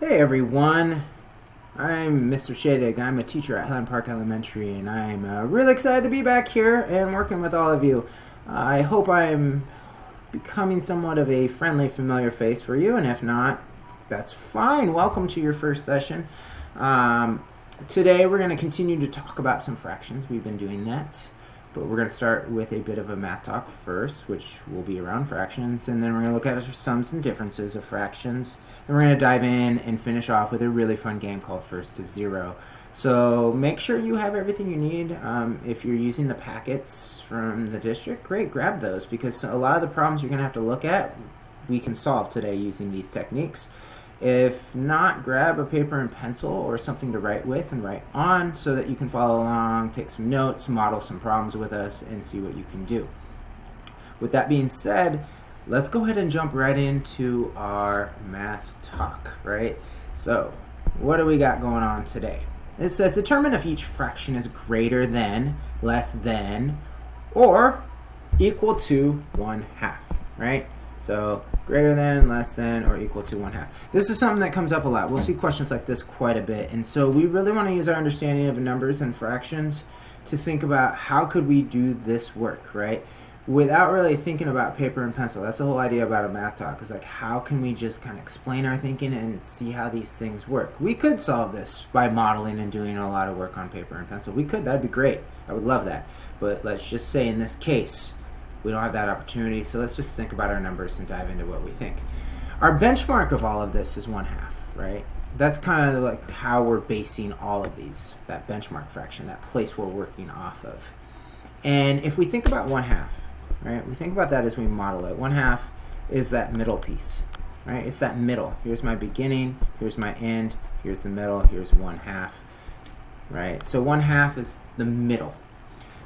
Hey everyone, I'm Mr. Shadig. I'm a teacher at Highland Park Elementary, and I'm uh, really excited to be back here and working with all of you. I hope I'm becoming somewhat of a friendly, familiar face for you, and if not, that's fine. Welcome to your first session. Um, today we're going to continue to talk about some fractions. We've been doing that. But we're going to start with a bit of a math talk first, which will be around fractions, and then we're going to look at sums and differences of fractions. Then we're going to dive in and finish off with a really fun game called First to Zero. So make sure you have everything you need. Um, if you're using the packets from the district, great, grab those because a lot of the problems you're going to have to look at, we can solve today using these techniques. If not, grab a paper and pencil or something to write with and write on so that you can follow along, take some notes, model some problems with us, and see what you can do. With that being said, let's go ahead and jump right into our math talk, right? So, what do we got going on today? It says determine if each fraction is greater than, less than, or equal to 1 half, right? So greater than, less than, or equal to 1 half. This is something that comes up a lot. We'll see questions like this quite a bit. And so we really want to use our understanding of numbers and fractions to think about how could we do this work, right? Without really thinking about paper and pencil. That's the whole idea about a math talk, is like how can we just kind of explain our thinking and see how these things work. We could solve this by modeling and doing a lot of work on paper and pencil. We could, that'd be great. I would love that. But let's just say in this case, we don't have that opportunity, so let's just think about our numbers and dive into what we think. Our benchmark of all of this is one half, right? That's kind of like how we're basing all of these, that benchmark fraction, that place we're working off of. And if we think about one half, right, we think about that as we model it. One half is that middle piece, right? It's that middle. Here's my beginning, here's my end, here's the middle, here's one half, right? So one half is the middle.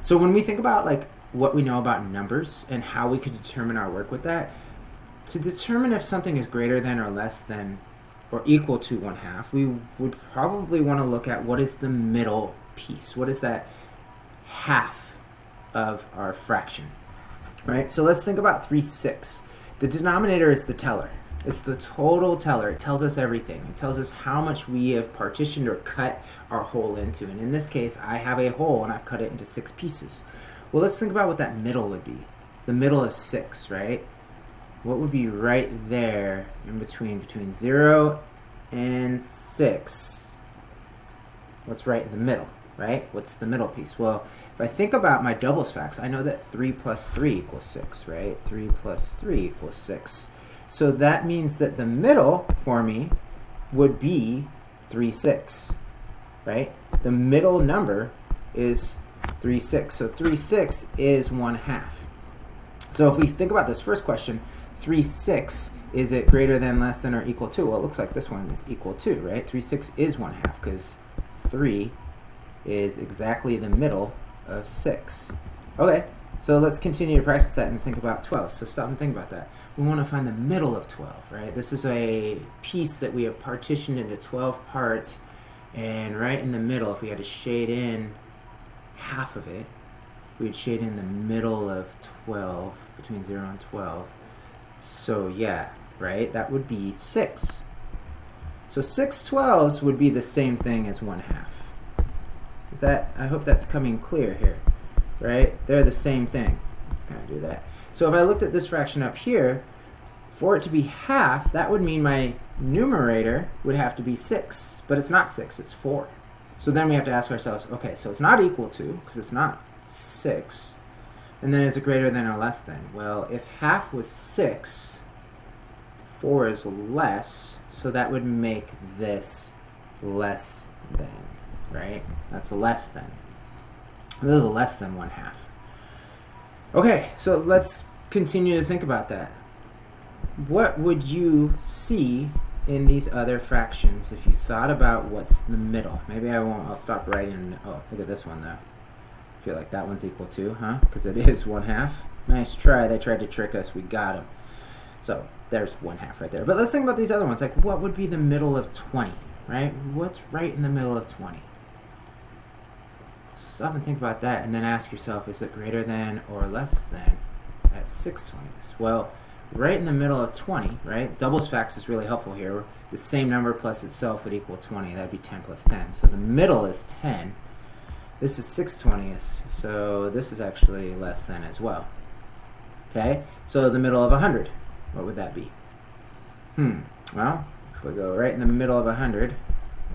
So when we think about like what we know about numbers and how we could determine our work with that, to determine if something is greater than or less than or equal to one half, we would probably want to look at what is the middle piece. What is that half of our fraction? Right? So let's think about 3 6. The denominator is the teller. It's the total teller. It tells us everything. It tells us how much we have partitioned or cut our whole into. And in this case, I have a whole and I've cut it into six pieces. Well, let's think about what that middle would be. The middle of 6, right? What would be right there in between, between 0 and 6? What's right in the middle, right? What's the middle piece? Well, if I think about my doubles facts, I know that 3 plus 3 equals 6, right? 3 plus 3 equals 6. So that means that the middle for me would be 3, 6, right? The middle number is 3, 6. So 3, 6 is 1 half. So if we think about this first question, 3, 6, is it greater than, less than, or equal to? Well, it looks like this one is equal to, right? 3, 6 is 1 half because 3 is exactly the middle of 6. Okay, so let's continue to practice that and think about 12. So stop and think about that. We want to find the middle of 12, right? This is a piece that we have partitioned into 12 parts, and right in the middle, if we had to shade in half of it, we'd shade in the middle of 12, between 0 and 12. So yeah, right, that would be 6. So 6 twelves would be the same thing as 1 half. Is that, I hope that's coming clear here, right? They're the same thing. Let's kind of do that. So if I looked at this fraction up here, for it to be half, that would mean my numerator would have to be 6. But it's not 6, it's 4. So then we have to ask ourselves, okay, so it's not equal to, because it's not 6. And then is it greater than or less than? Well, if half was 6, 4 is less, so that would make this less than, right? That's a less than. This is less than 1 half. Okay, so let's continue to think about that. What would you see in these other fractions if you thought about what's the middle. Maybe I won't, I'll stop writing. Oh, look at this one though. I feel like that one's equal to, huh? Because it is one half. Nice try. They tried to trick us. We got them. So there's one half right there. But let's think about these other ones. Like what would be the middle of 20, right? What's right in the middle of 20? So stop and think about that and then ask yourself, is it greater than or less than at 620s? Well, right in the middle of 20, right? Doubles facts is really helpful here. The same number plus itself would equal 20. That'd be 10 plus 10. So the middle is 10. This is 6 20ths, so this is actually less than as well. Okay, so the middle of 100, what would that be? Hmm, well, if we go right in the middle of 100,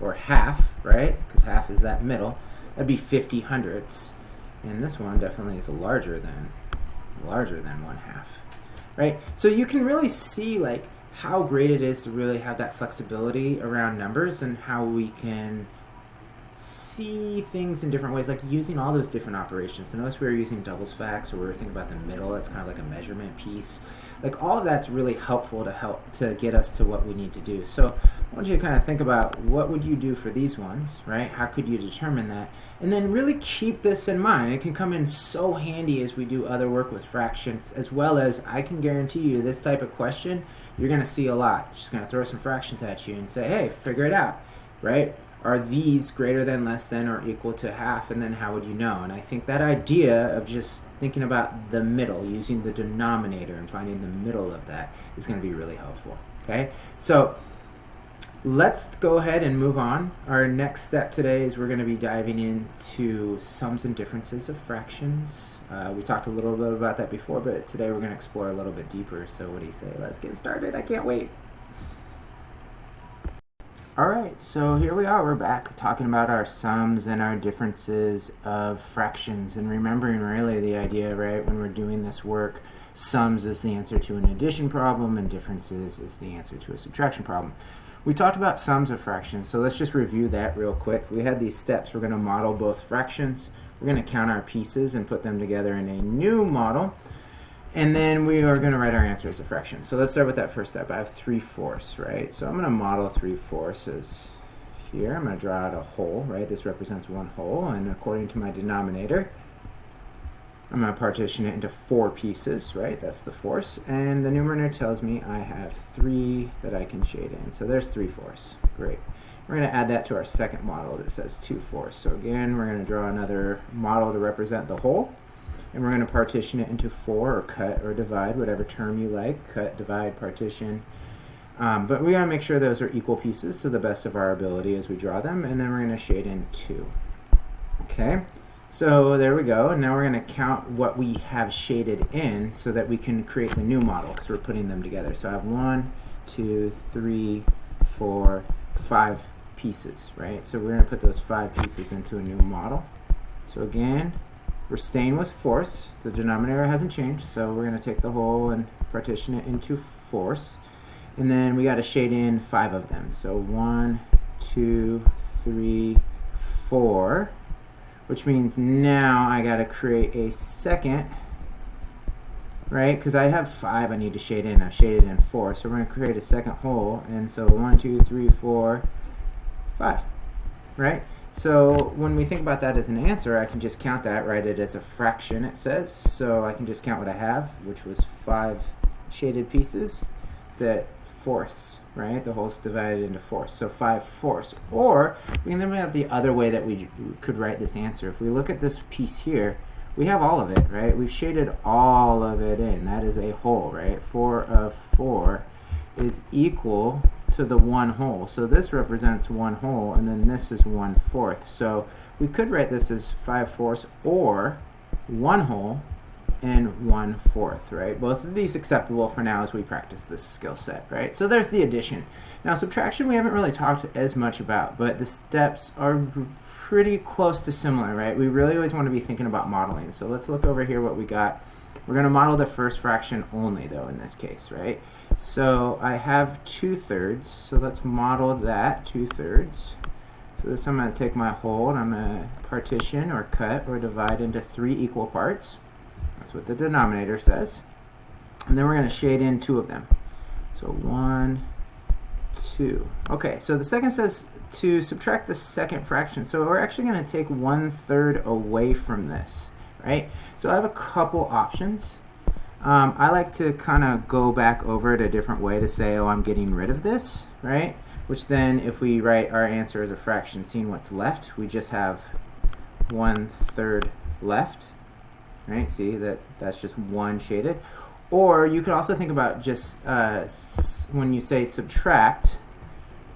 or half, right, because half is that middle, that'd be 50 hundredths. And this one definitely is larger than, larger than one half, right? So you can really see like how great it is to really have that flexibility around numbers and how we can see things in different ways, like using all those different operations. So notice we were using doubles facts, or we were thinking about the middle. That's kind of like a measurement piece. Like all of that's really helpful to help to get us to what we need to do. So I want you to kind of think about what would you do for these ones, right? How could you determine that? And then really keep this in mind. It can come in so handy as we do other work with fractions, as well as I can guarantee you this type of question, you're going to see a lot. Just going to throw some fractions at you and say, hey, figure it out, right? are these greater than, less than, or equal to half, and then how would you know? And I think that idea of just thinking about the middle, using the denominator and finding the middle of that is going to be really helpful. Okay, so let's go ahead and move on. Our next step today is we're going to be diving into sums and differences of fractions. Uh, we talked a little bit about that before, but today we're going to explore a little bit deeper. So what do you say? Let's get started. I can't wait. Alright, so here we are, we're back talking about our sums and our differences of fractions and remembering really the idea, right, when we're doing this work, sums is the answer to an addition problem and differences is the answer to a subtraction problem. We talked about sums of fractions, so let's just review that real quick. We had these steps, we're going to model both fractions, we're going to count our pieces and put them together in a new model. And then we are going to write our answer as a fraction. So let's start with that first step. I have 3 fourths, right? So I'm going to model 3 fourths here. I'm going to draw out a whole, right? This represents one whole. And according to my denominator, I'm going to partition it into four pieces, right? That's the force. And the numerator tells me I have 3 that I can shade in. So there's 3 fourths. Great. We're going to add that to our second model that says 2 fourths. So again, we're going to draw another model to represent the whole and we're going to partition it into four or cut or divide, whatever term you like, cut, divide, partition. Um, but we got to make sure those are equal pieces to the best of our ability as we draw them, and then we're going to shade in two. Okay, so there we go, and now we're going to count what we have shaded in so that we can create the new model because we're putting them together. So I have one, two, three, four, five pieces, right? So we're going to put those five pieces into a new model. So again, we're staying with force. The denominator hasn't changed, so we're going to take the whole and partition it into force. And then we got to shade in five of them. So one, two, three, four, which means now I got to create a second, right? Because I have five I need to shade in. I've shaded in four. So we're to create a second whole. And so one, two, three, four, five, right? So when we think about that as an answer, I can just count that, write it as a fraction, it says. So I can just count what I have, which was five shaded pieces, that fourths, right? The whole's divided into fourths. So five fourths. Or we can think about the other way that we could write this answer. If we look at this piece here, we have all of it, right? We've shaded all of it in. That is a whole, right? Four of four is equal to the one whole. So this represents one whole, and then this is one fourth. So we could write this as five fourths or one whole and one fourth, right? Both of these acceptable for now as we practice this skill set, right? So there's the addition. Now subtraction we haven't really talked as much about, but the steps are pretty close to similar, right? We really always want to be thinking about modeling. So let's look over here what we got. We're going to model the first fraction only, though, in this case, right? So I have 2 thirds, so let's model that, 2 thirds. So this I'm going to take my whole and I'm going to partition or cut or divide into three equal parts. That's what the denominator says. And then we're going to shade in two of them. So one, two. Okay, so the second says to subtract the second fraction. So we're actually going to take one third away from this, right? So I have a couple options. Um, I like to kind of go back over it a different way to say, oh, I'm getting rid of this, right? Which then, if we write our answer as a fraction, seeing what's left, we just have one third left, right? See, that that's just one shaded. or you could also think about just uh, when you say subtract,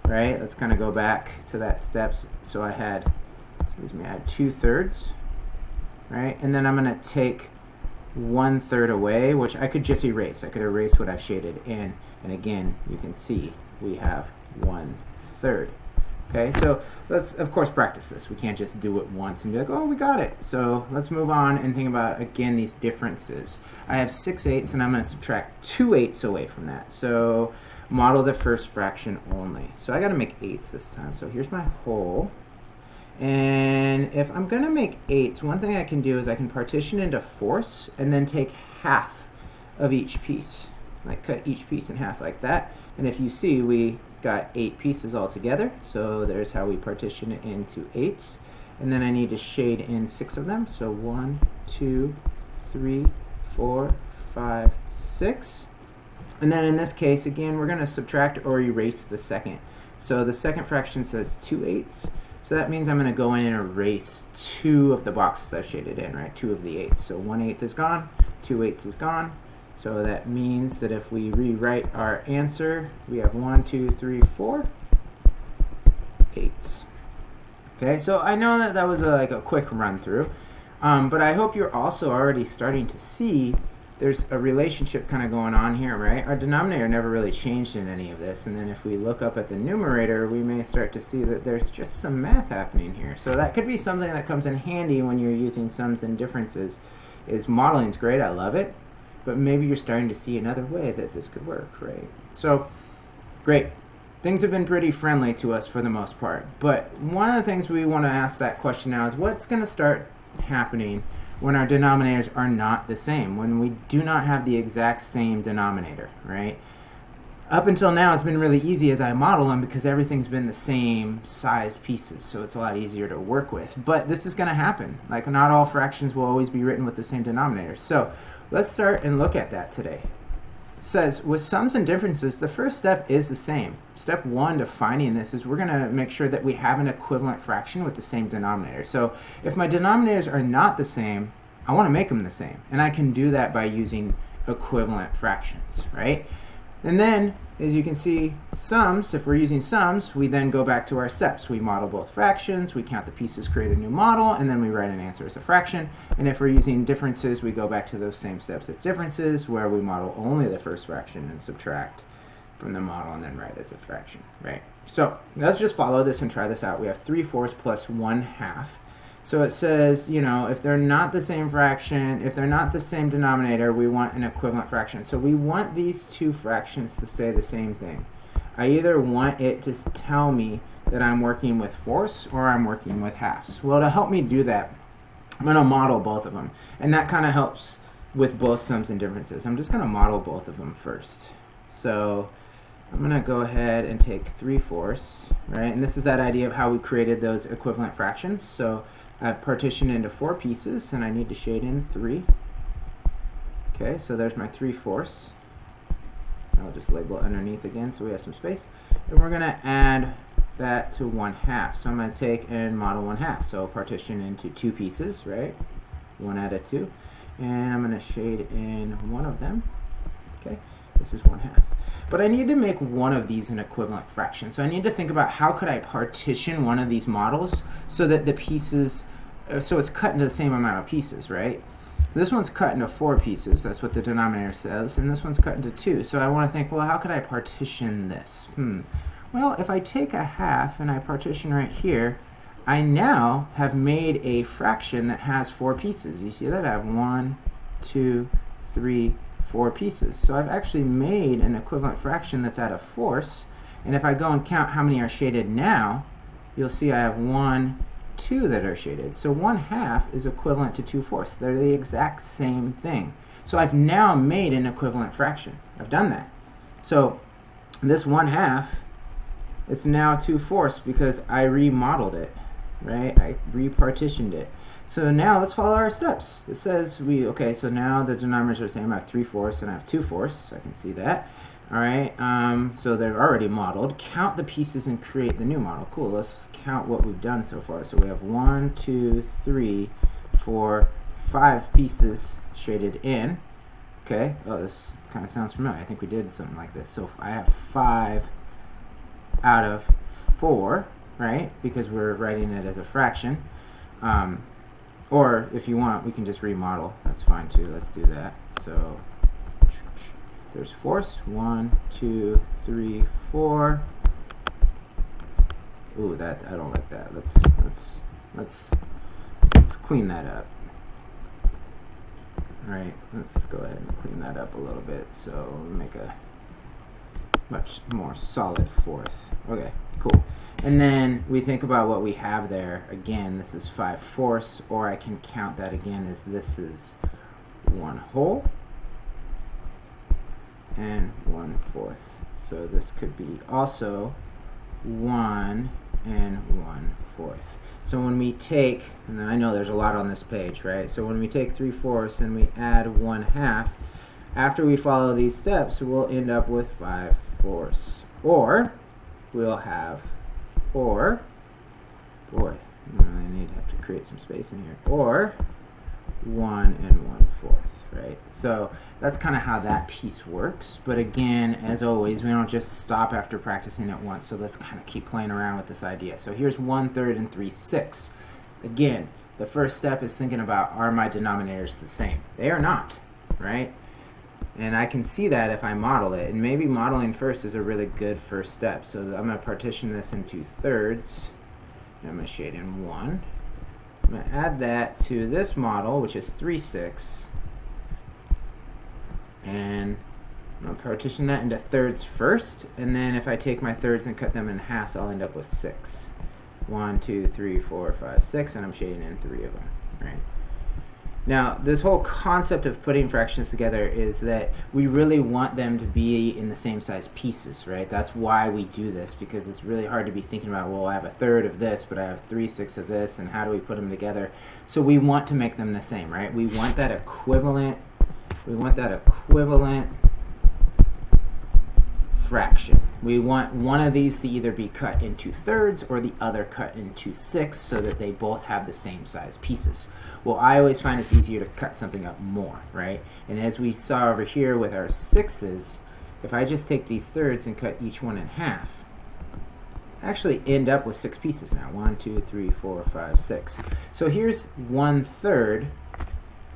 right? Let's kind of go back to that steps. So I had, excuse me, I had two thirds, right? And then I'm going to take one third away, which I could just erase. I could erase what I've shaded in. And again, you can see we have one third. Okay, so let's of course practice this. We can't just do it once and be like, oh, we got it. So let's move on and think about, again, these differences. I have 6 eighths, and I'm going to subtract 2 eighths away from that. So model the first fraction only. So I got to make eighths this time. So here's my whole. And if I'm going to make eighths, one thing I can do is I can partition into fourths and then take half of each piece. Like cut each piece in half like that. And if you see, we got eight pieces all together. So there's how we partition it into eights. And then I need to shade in six of them. So one, two, three, four, five, six. And then in this case, again, we're going to subtract or erase the second. So the second fraction says 2 eighths. So that means I'm going to go in and erase two of the boxes I've shaded in, right? Two of the eighths. So 1 eighth is gone, 2 eighths is gone, so that means that if we rewrite our answer, we have one, two, three, four, eights. Okay, so I know that that was a, like a quick run through, um, but I hope you're also already starting to see there's a relationship kind of going on here, right? Our denominator never really changed in any of this, and then if we look up at the numerator, we may start to see that there's just some math happening here. So that could be something that comes in handy when you're using sums and differences. Is modeling is great, I love it, but maybe you're starting to see another way that this could work, right? So, great. Things have been pretty friendly to us for the most part, but one of the things we want to ask that question now is what's going to start happening when our denominators are not the same, when we do not have the exact same denominator, right? Up until now, it's been really easy as I model them because everything's been the same size pieces, so it's a lot easier to work with. But this is going to happen. Like, not all fractions will always be written with the same denominator. So Let's start and look at that today. It says, with sums and differences, the first step is the same. Step one to finding this is we're going to make sure that we have an equivalent fraction with the same denominator. So if my denominators are not the same, I want to make them the same. And I can do that by using equivalent fractions, right? And then, as you can see, sums, if we're using sums, we then go back to our steps. We model both fractions, we count the pieces, create a new model, and then we write an answer as a fraction. And if we're using differences, we go back to those same steps as differences, where we model only the first fraction and subtract from the model and then write as a fraction, right? So let's just follow this and try this out. We have 3 fourths plus 1 half. So it says, you know, if they're not the same fraction, if they're not the same denominator, we want an equivalent fraction. So we want these two fractions to say the same thing. I either want it to tell me that I'm working with fourths or I'm working with halves. Well, to help me do that, I'm going to model both of them. And that kind of helps with both sums and differences. I'm just going to model both of them first. So I'm going to go ahead and take 3 fourths, right? And this is that idea of how we created those equivalent fractions. So I've partitioned into four pieces, and I need to shade in three. Okay, so there's my 3 fourths. I'll just label underneath again so we have some space. And we're going to add that to 1 half. So I'm going to take and model 1 half. So partition into two pieces, right? 1 out of 2. And I'm going to shade in one of them. Okay, this is 1 half. But I need to make one of these an equivalent fraction. So I need to think about how could I partition one of these models so that the pieces uh, so it's cut into the same amount of pieces, right? So this one's cut into four pieces, that's what the denominator says, and this one's cut into two. So I want to think, well, how could I partition this? Hmm. Well, if I take a half and I partition right here, I now have made a fraction that has four pieces. You see that? I have one, two, three, four pieces. So I've actually made an equivalent fraction that's at a fourth. And if I go and count how many are shaded now, you'll see I have one, two that are shaded. So 1 half is equivalent to 2 fourths. They're the exact same thing. So I've now made an equivalent fraction. I've done that. So this 1 half, it's now 2 fourths because I remodeled it, right? I repartitioned it. So now let's follow our steps. It says we, okay, so now the denominators are the same. I have 3 fourths and I have 2 fourths. I can see that. All right, um, so they're already modeled. Count the pieces and create the new model. Cool, let's count what we've done so far. So we have one, two, three, four, five pieces shaded in. Okay, oh, this kind of sounds familiar. I think we did something like this. So I have 5 out of 4, right? Because we're writing it as a fraction. Um, or if you want, we can just remodel. That's fine too. Let's do that. So there's force. One, two, three, four. Ooh, that I don't like that. Let's let's let's let's clean that up. All right, let's go ahead and clean that up a little bit. So make a much more solid fourth. Okay, cool. And then we think about what we have there. Again, this is 5 fourths, or I can count that again as this is 1 whole and 1 fourth. So this could be also 1 and 1 fourth. So when we take, and then I know there's a lot on this page, right? So when we take 3 fourths and we add 1 half, after we follow these steps, we'll end up with 5 fourths. Or we'll have or, boy, I need to have to create some space in here, or 1 and 1 fourth, right? So that's kind of how that piece works. But again, as always, we don't just stop after practicing it once. So let's kind of keep playing around with this idea. So here's 1 third and 3 sixths. Again, the first step is thinking about, are my denominators the same? They are not, right? And I can see that if I model it. And maybe modeling first is a really good first step. So I'm going to partition this into thirds. I'm going to shade in 1. I'm going to add that to this model, which is 3 6. And I'm going to partition that into thirds first. And then if I take my thirds and cut them in half, I'll end up with 6. 1, 2, 3, 4, 5, 6. And I'm shading in 3 of them. Right? Now, this whole concept of putting fractions together is that we really want them to be in the same size pieces, right? That's why we do this, because it's really hard to be thinking about, well, I have a third of this, but I have three-sixths of this, and how do we put them together? So we want to make them the same, right? We want that equivalent, we want that equivalent fraction. We want one of these to either be cut into thirds or the other cut into sixths so that they both have the same size pieces. Well, I always find it's easier to cut something up more, right? And as we saw over here with our sixes, if I just take these thirds and cut each one in half, I actually end up with six pieces now. One, two, three, four, five, six. So here's one third,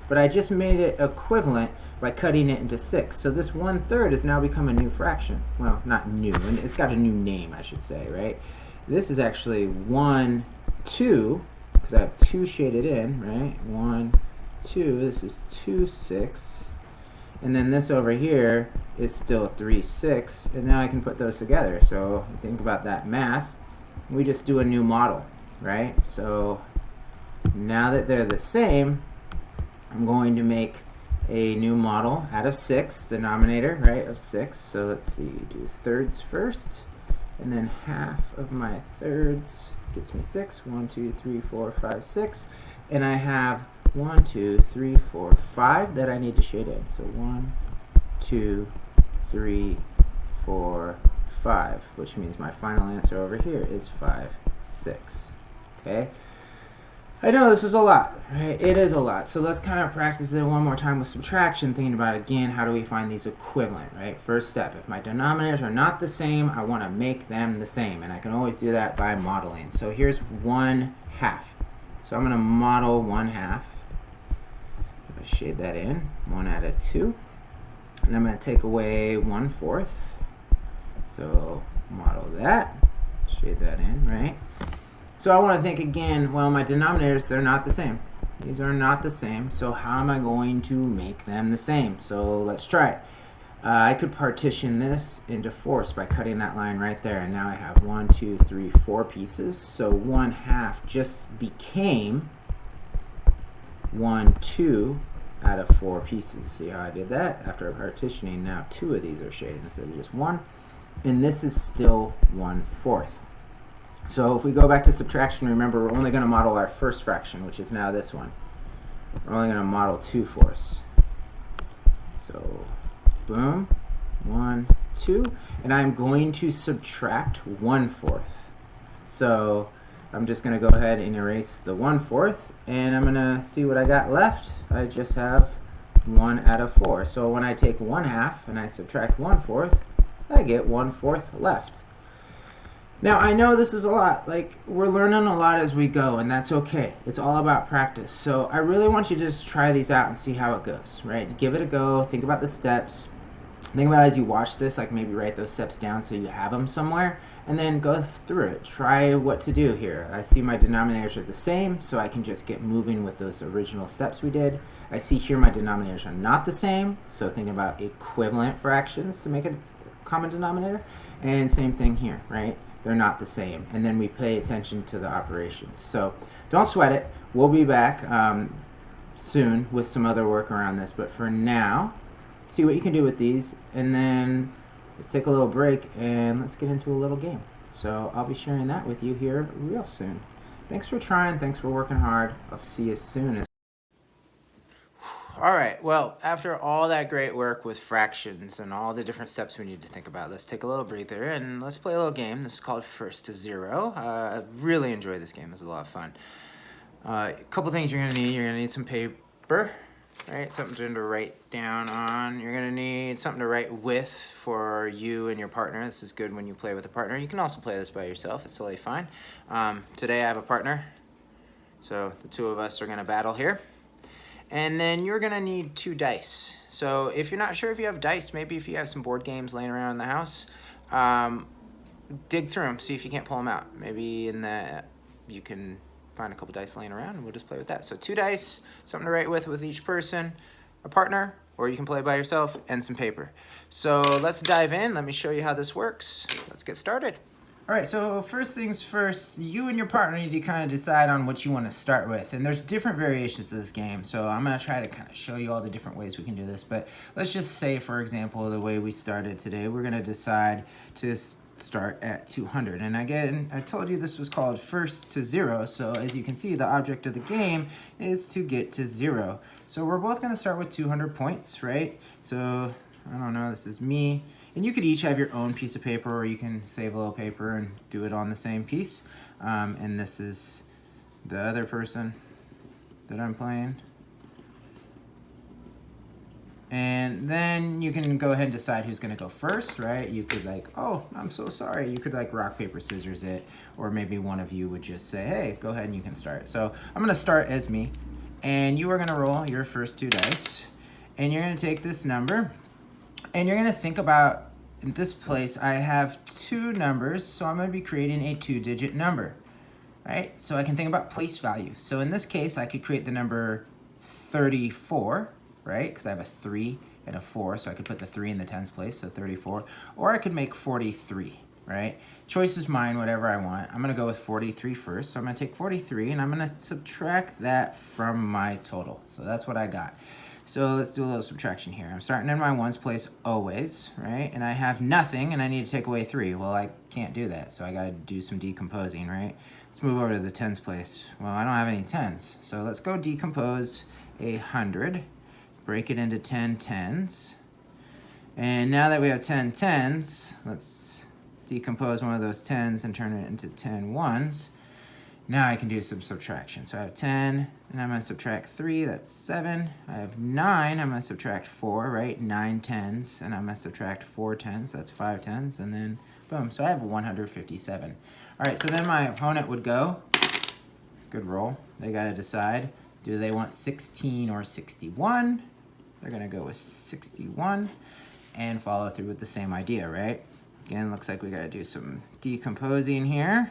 but I just made it equivalent by cutting it into six. So this one third has now become a new fraction. Well, not new, and it's got a new name, I should say, right? This is actually one, two, because I have two shaded in, right? One, two, this is two, six. And then this over here is still three, six, and now I can put those together. So think about that math. We just do a new model, right? So now that they're the same, I'm going to make a new model out of 6, denominator, right, of 6. So let's see, do thirds first, and then half of my thirds gets me 6. 1, 2, 3, 4, 5, 6. And I have 1, 2, 3, 4, 5 that I need to shade in. So 1, 2, 3, 4, 5, which means my final answer over here is 5, 6. Okay? I know this is a lot, right? It is a lot. So let's kind of practice it one more time with subtraction, thinking about, again, how do we find these equivalent, right? First step, if my denominators are not the same, I want to make them the same. And I can always do that by modeling. So here's 1 half. So I'm going to model 1 half. I'm gonna shade that in, 1 out of 2. And I'm going to take away 1 fourth. So model that, shade that in, right? So I want to think again, well, my denominators, they're not the same. These are not the same, so how am I going to make them the same? So let's try it. Uh, I could partition this into fourths by cutting that line right there, and now I have one, two, three, four pieces. So one half just became one, two out of four pieces. See how I did that? After partitioning, now two of these are shaded instead of just one. And this is still one fourth. So if we go back to subtraction, remember we're only going to model our first fraction, which is now this one. We're only going to model 2 fourths. So boom, 1, 2. And I'm going to subtract 1 fourth. So I'm just going to go ahead and erase the 1 fourth, and I'm going to see what I got left. I just have 1 out of 4. So when I take 1 half and I subtract 1 fourth, I get 1 fourth left. Now, I know this is a lot. Like, we're learning a lot as we go, and that's okay. It's all about practice. So I really want you to just try these out and see how it goes, right? Give it a go. Think about the steps. Think about as you watch this, like maybe write those steps down so you have them somewhere, and then go through it. Try what to do here. I see my denominators are the same, so I can just get moving with those original steps we did. I see here my denominators are not the same, so thinking about equivalent fractions to make it a common denominator. And same thing here, right? They're not the same. And then we pay attention to the operations. So don't sweat it. We'll be back um, soon with some other work around this. But for now, see what you can do with these. And then let's take a little break and let's get into a little game. So I'll be sharing that with you here real soon. Thanks for trying. Thanks for working hard. I'll see you soon. All right, well, after all that great work with fractions and all the different steps we need to think about, let's take a little breather and let's play a little game. This is called First to Zero. Uh, I really enjoy this game. It's a lot of fun. Uh, a couple things you're to need. You're to need some paper, right? Something to write down on. You're to need something to write with for you and your partner. This is good when you play with a partner. You can also play this by yourself. It's totally fine. Um, today I have a partner, so the two of us are to battle here. And then you're gonna need two dice. So if you're not sure if you have dice, maybe if you have some board games laying around in the house, um, dig through them, see if you can't pull them out. Maybe in the, you can find a couple dice laying around and we'll just play with that. So two dice, something to write with with each person, a partner, or you can play by yourself, and some paper. So let's dive in. Let me show you how this works. Let's get started. All right, so first things first, you and your partner need to kind of decide on what you want to start with. And there's different variations to this game, so I'm going to try to kind of show you all the different ways we can do this. But let's just say, for example, the way we started today, we're going to decide to start at 200. And again, I told you this was called first to zero, so as you can see, the object of the game is to get to zero. So we're both going to start with 200 points, right? So, I don't know, this is me. And you could each have your own piece of paper or you can save a little paper and do it on the same piece. Um, and this is the other person that I'm playing. And then you can go ahead and decide who's gonna go first, right? You could like, oh, I'm so sorry. You could like rock, paper, scissors it, or maybe one of you would just say, hey, go ahead and you can start. So I'm gonna start as me, and you are gonna roll your first two dice, and you're gonna take this number, and you're gonna think about in this place, I have two numbers, so I'm going to be creating a two-digit number, right? So I can think about place value. So in this case, I could create the number 34, right? Because I have a 3 and a 4, so I could put the 3 in the tens place, so 34. Or I could make 43, right? Choice is mine, whatever I want. I'm going to go with 43 first, so I'm to take 43, and I'm going to subtract that from my total. So that's what I got. So let's do a little subtraction here. I'm starting in my ones place always, right? And I have nothing and I need to take away three. Well, I can't do that, so I gotta do some decomposing, right? Let's move over to the tens place. Well, I don't have any tens. So let's go decompose a hundred, break it into 10 tens. And now that we have 10 tens, let's decompose one of those tens and turn it into 10 ones. Now I can do some subtraction. So I have 10, and I'm going to subtract 3, that's 7. I have 9, I'm going to subtract 4, right? 9 tens, and I'm going to subtract 4 tens, that's 5 tens, and then boom. So I have 157. All right, so then my opponent would go, good roll. They got to decide, do they want 16 or 61? They're going to go with 61 and follow through with the same idea, right? Again, looks like we got to do some decomposing here.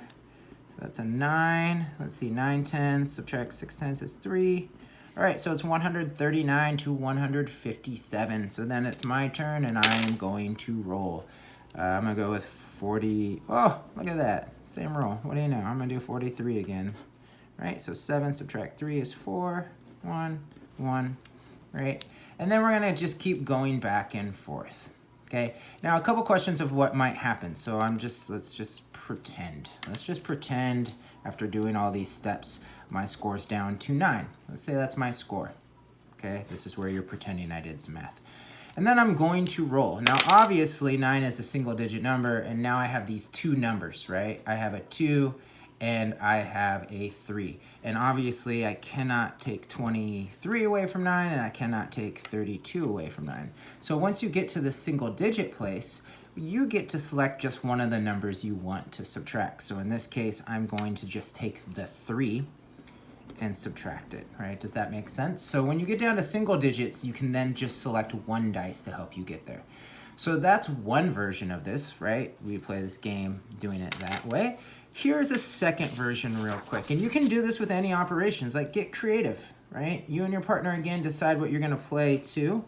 So that's a 9. Let's see, 9 tenths, subtract 6 tenths is 3. All right, so it's 139 to 157. So then it's my turn, and I'm going to roll. Uh, I'm to go with 40. Oh, look at that. Same roll. What do you know? I'm to do 43 again. All right, so 7 subtract 3 is 4. 1, 1, right? And then we're to just keep going back and forth. Okay, now a couple questions of what might happen. So I'm just, let's just pretend. Let's just pretend after doing all these steps, my score's down to nine. Let's say that's my score. Okay, this is where you're pretending I did some math. And then I'm going to roll. Now, obviously, nine is a single digit number, and now I have these two numbers, right? I have a two and I have a 3. And obviously I cannot take 23 away from 9 and I cannot take 32 away from 9. So once you get to the single digit place, you get to select just one of the numbers you want to subtract. So in this case, I'm going to just take the 3 and subtract it, right? Does that make sense? So when you get down to single digits, you can then just select one dice to help you get there. So that's one version of this, right? We play this game doing it that way. Here's a second version real quick. And you can do this with any operations, like get creative, right? You and your partner, again, decide what you're gonna play to.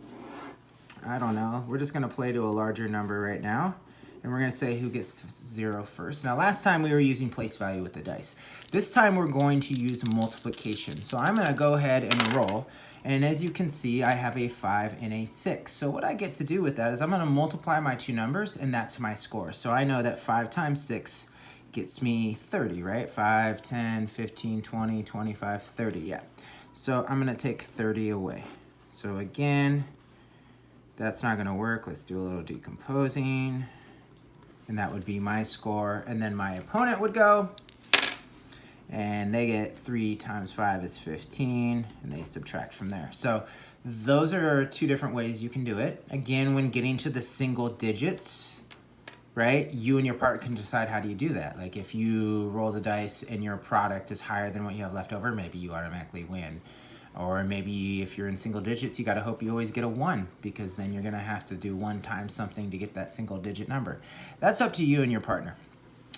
I don't know. We're just gonna play to a larger number right now. And we're gonna say who gets zero first. Now, last time we were using place value with the dice. This time we're going to use multiplication. So I'm gonna go ahead and roll. And as you can see, I have a five and a six. So what I get to do with that is I'm gonna multiply my two numbers and that's my score. So I know that five times six gets me 30, right? 5, 10, 15, 20, 25, 30, yeah. So I'm gonna take 30 away. So again, that's not gonna work. Let's do a little decomposing. And that would be my score. And then my opponent would go, and they get 3 times 5 is 15, and they subtract from there. So those are two different ways you can do it. Again, when getting to the single digits, right? You and your partner can decide how do you do that. Like if you roll the dice and your product is higher than what you have left over, maybe you automatically win. Or maybe if you're in single digits, you gotta hope you always get a one because then you're gonna have to do one times something to get that single digit number. That's up to you and your partner.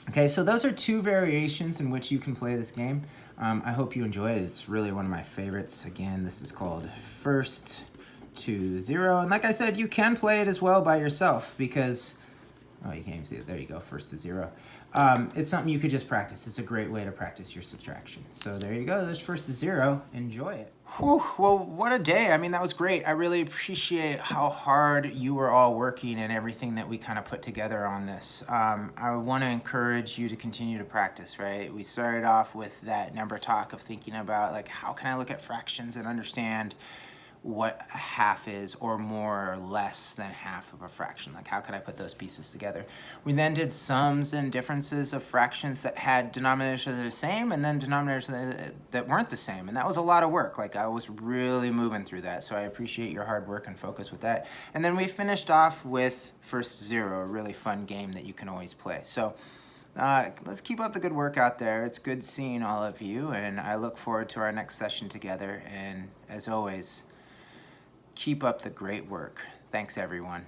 Okay, so those are two variations in which you can play this game. Um, I hope you enjoy it. It's really one of my favorites. Again, this is called First to Zero. And like I said, you can play it as well by yourself because Oh, you can't even see it. There you go, first to zero. Um, it's something you could just practice. It's a great way to practice your subtraction. So there you go, there's first to zero. Enjoy it. Whew, well, what a day. I mean, that was great. I really appreciate how hard you were all working and everything that we kind of put together on this. Um, I want to encourage you to continue to practice, right? We started off with that number talk of thinking about, like, how can I look at fractions and understand what half is or more or less than half of a fraction. Like how could I put those pieces together? We then did sums and differences of fractions that had denominators that are the same and then denominators that, weren't the same. And that was a lot of work. Like I was really moving through that. So I appreciate your hard work and focus with that. And then we finished off with First Zero, a really fun game that you can always play. So uh, let's keep up the good work out there. It's good seeing all of you, and I look forward to our next session together. And as always, Keep up the great work. Thanks, everyone.